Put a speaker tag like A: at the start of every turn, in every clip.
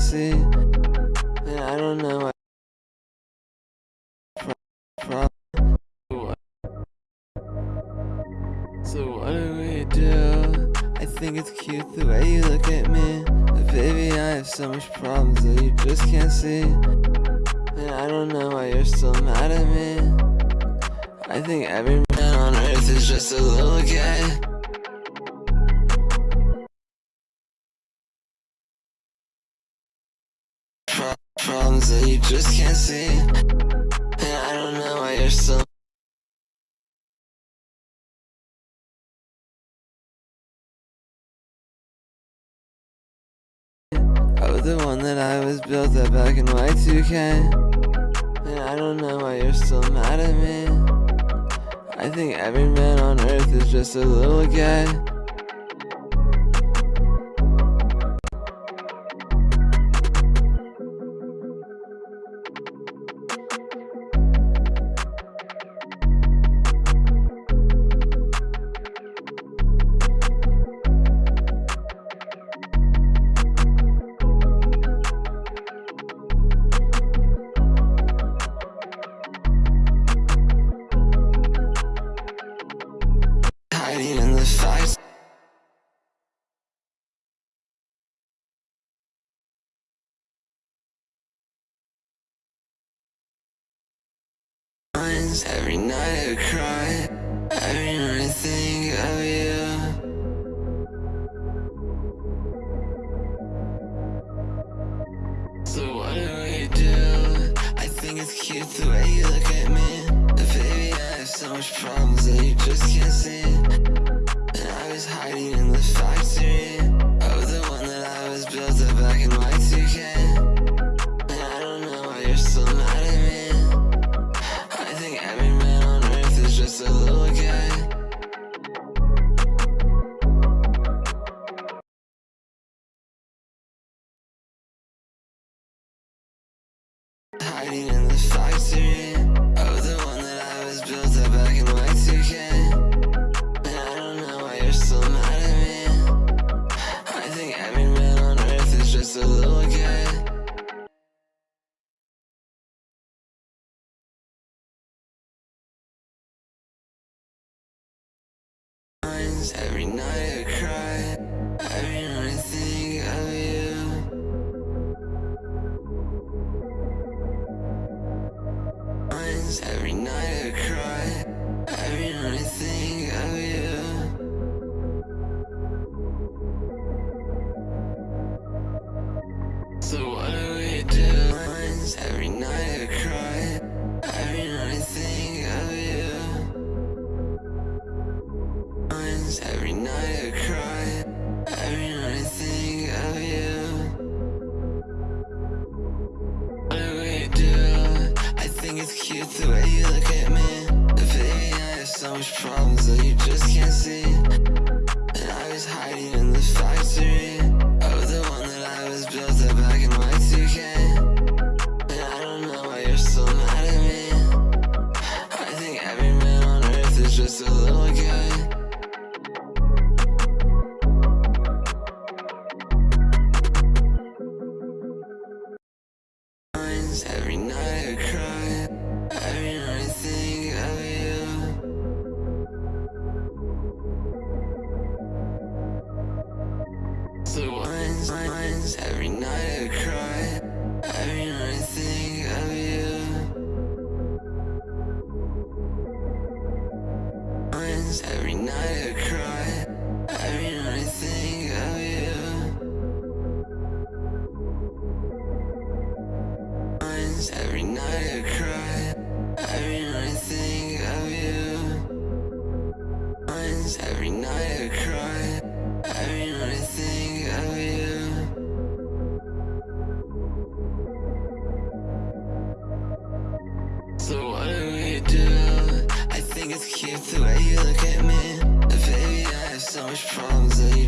A: can't. And I don't know why. So what do we do? I think it's cute the way you look at me. But baby, I have so much problems that you just can't see. And I don't know why you're still mad at me. I think every man on earth is just a little gay. Just can't see. And I don't know why you're. I was the one that I was built up back in Y2K. And I don't know why you're still mad at me. I think every man on earth is just a little gay. Every night I cry, every night I think of you. Hiding in the factory of the one that I was built up back in Y2K. And I don't know why you're still mad at me. I think every man on earth is just a little gay. Every night think the way you look at me. But baby, I have so much problems that you just can't see. And I was hiding in the factory every night I cry, every night I think of you. Every night I cry, every night I think of you. Every night I cry, Have so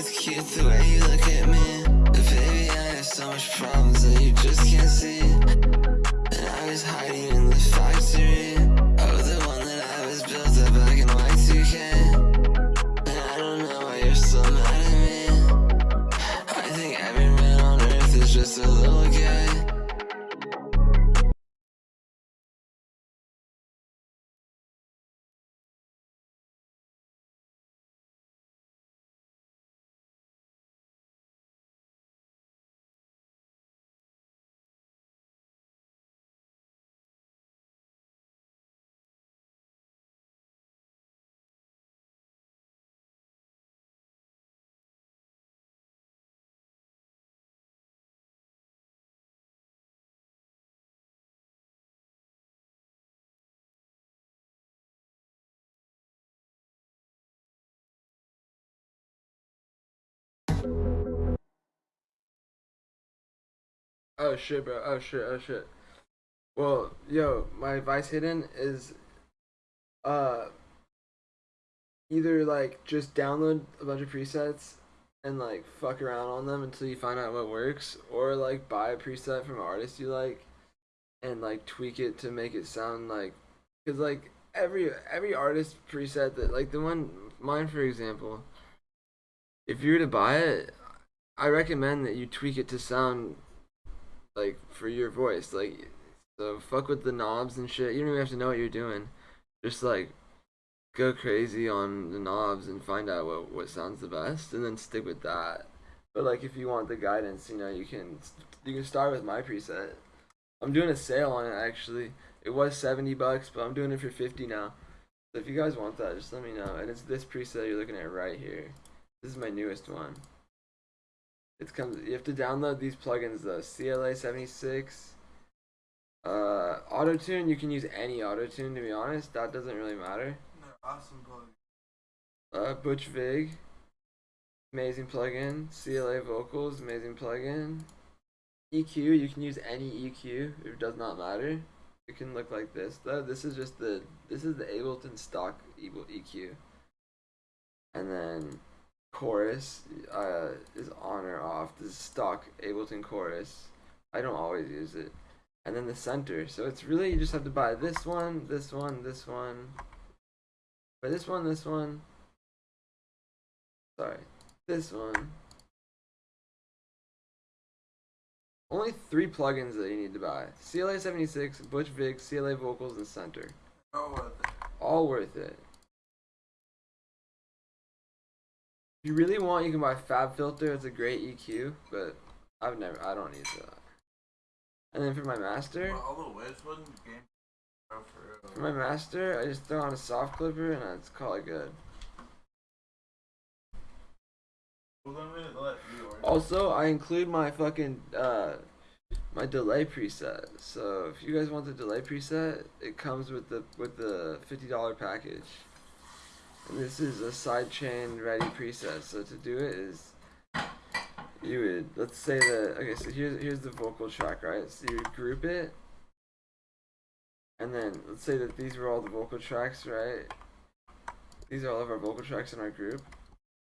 A: it's cute the way you look at me. But Baby, I have so much problems that you just can't see. And I was hiding in the factory. Oh, the one that I was built up back in Y2K And I don't know why you're so mad at me. I think every man on earth is just a little Oh shit, bro. Oh shit. Oh shit. Well, yo, my advice hidden is, uh, either like just download a bunch of presets and like fuck around on them until you find out what works, or like buy a preset from an artist you like, and like tweak it to make it sound like, cause like every every artist preset that like the one mine for example, if you were to buy it, I recommend that you tweak it to sound like for your voice. Like so fuck with the knobs and shit. You don't even have to know what you're doing. Just like go crazy on the knobs and find out what what sounds the best and then stick with that. But like if you want the guidance, you know, you can you can start with my preset. I'm doing a sale on it actually. It was 70 bucks, but I'm doing it for 50 now. So if you guys want that, just let me know. And it's this preset you're looking at right here. This is my newest one. It's comes. You have to download these plugins though. CLA seventy six. Uh, auto tune. You can use any auto tune. To be honest, that doesn't really matter.
B: They're awesome plugins.
A: Uh, Butch Vig. Amazing plugin. CLA vocals. Amazing plugin. EQ. You can use any EQ. It does not matter. It can look like this though. This is just the. This is the Ableton stock EQ. And then chorus uh, is on or off. This is stock Ableton chorus. I don't always use it. And then the center. So it's really you just have to buy this one, this one, this one. Buy this one, this one. Sorry. This one. Only three plugins that you need to buy. CLA 76, Butch Vig, CLA Vocals, and Center.
B: Oh, worth it.
A: All worth it. If you really want, you can buy FabFilter. It's a great EQ, but I've never, I don't use that. And then for my master,
B: all the game. For
A: for my master, I just throw on a soft clipper and it's call it good.
B: Well, let me let you order.
A: Also, I include my fucking uh my delay preset. So if you guys want the delay preset, it comes with the with the fifty dollar package. And this is a sidechain ready preset. So to do it is you would let's say that okay, so here's here's the vocal track, right? So you would group it and then let's say that these were all the vocal tracks, right? These are all of our vocal tracks in our group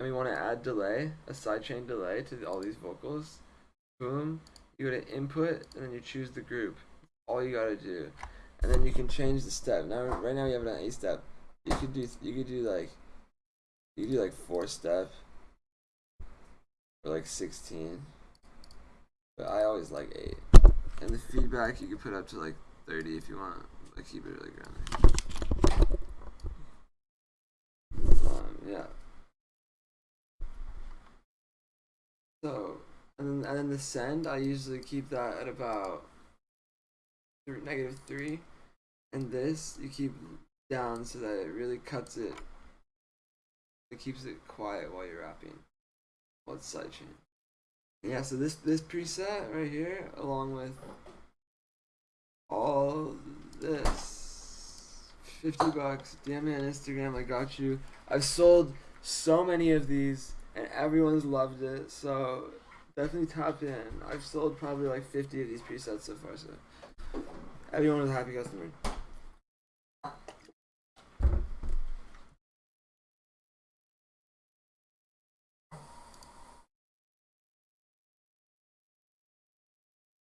A: and we want to add delay, a sidechain delay to all these vocals, boom, you go to input and then you choose the group. All you gotta do, and then you can change the step. Now, right now we have on A step. You could do, you could do like, you could do like four step, or like sixteen. But I always like eight. And the feedback you could put up to like thirty if you want. Like keep it really grounded. Um, yeah. So, and then, and then the send, I usually keep that at about negative three. And this, you keep down so that it really cuts it. It keeps it quiet while you're rapping. It's sidechain. Yeah, so this this preset right here, along with all this, fifty bucks. DM me on Instagram. I got you. I've sold so many of these and everyone's loved it. So definitely tap in. I've sold probably like 50 of these presets so far. So everyone was a happy customer.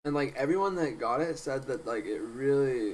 A: And like everyone that got it said that like it really